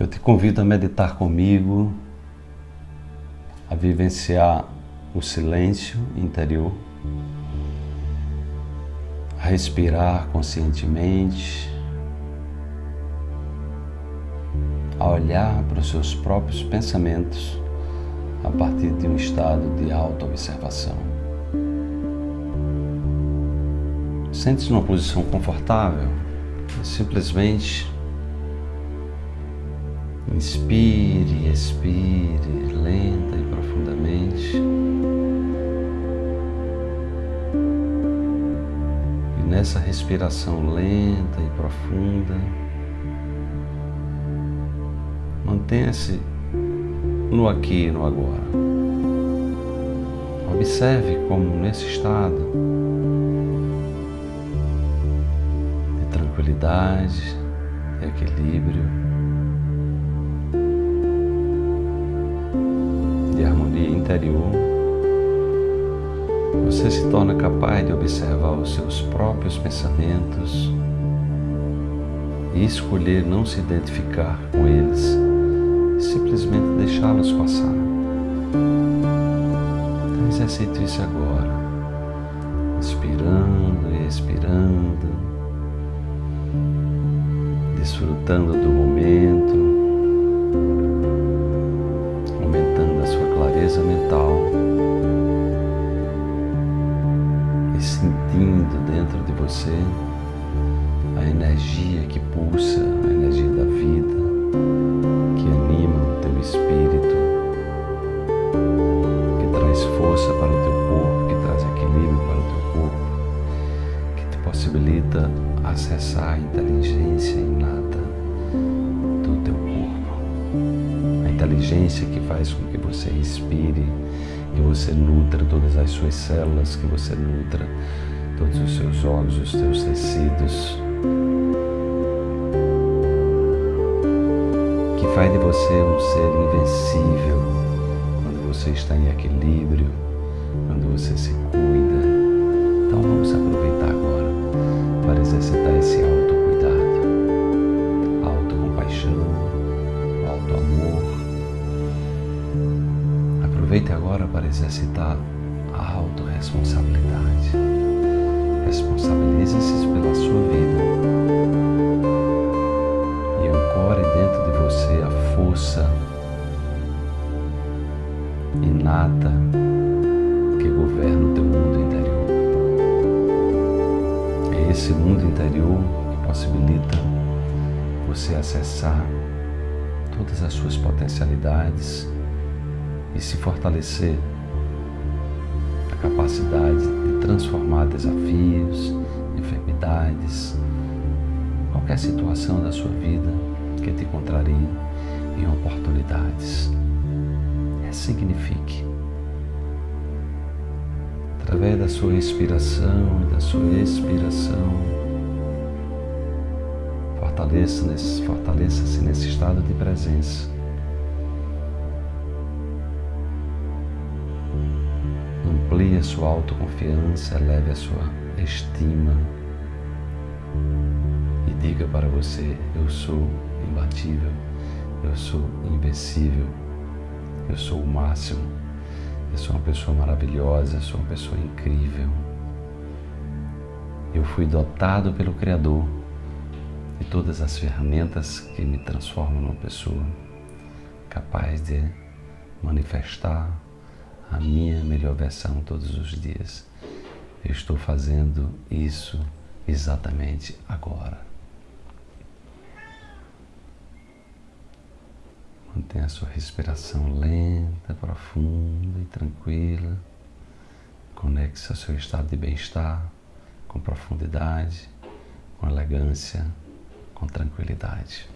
Eu te convido a meditar comigo, a vivenciar o silêncio interior, a respirar conscientemente, a olhar para os seus próprios pensamentos a partir de um estado de auto-observação. Sente-se numa posição confortável, simplesmente Inspire, expire lenta e profundamente. E nessa respiração lenta e profunda, mantenha-se no aqui e no agora. Observe como nesse estado de tranquilidade e equilíbrio, interior, você se torna capaz de observar os seus próprios pensamentos e escolher não se identificar com eles, simplesmente deixá-los passar. Então exercite isso agora, inspirando e expirando, desfrutando do momento. Mental. E sentindo dentro de você a energia que pulsa, a energia da vida, que anima o teu espírito, que traz força para o teu corpo, que traz equilíbrio para o teu corpo, que te possibilita acessar a inteligência inata a inteligência que faz com que você respire, que você nutra todas as suas células, que você nutra todos os seus órgãos, os teus tecidos, que faz de você um ser invencível quando você está em equilíbrio, quando você se cuida. Aproveite agora para exercitar a autorresponsabilidade. Responsabilize-se pela sua vida. E ancore dentro de você a força inata que governa o teu mundo interior. É esse mundo interior que possibilita você acessar todas as suas potencialidades e se fortalecer a capacidade de transformar desafios, enfermidades, qualquer situação da sua vida que te contrarie em oportunidades. Ressignifique. Através da sua inspiração e da sua expiração, fortaleça-se nesse, fortaleça nesse estado de presença Amplie a sua autoconfiança, eleve a sua estima e diga para você: Eu sou imbatível, eu sou invencível, eu sou o máximo, eu sou uma pessoa maravilhosa, eu sou uma pessoa incrível. Eu fui dotado pelo Criador de todas as ferramentas que me transformam numa pessoa capaz de manifestar a minha melhor versão todos os dias. Eu estou fazendo isso exatamente agora. Mantenha a sua respiração lenta, profunda e tranquila. Conecte-se ao seu estado de bem-estar com profundidade, com elegância, com tranquilidade.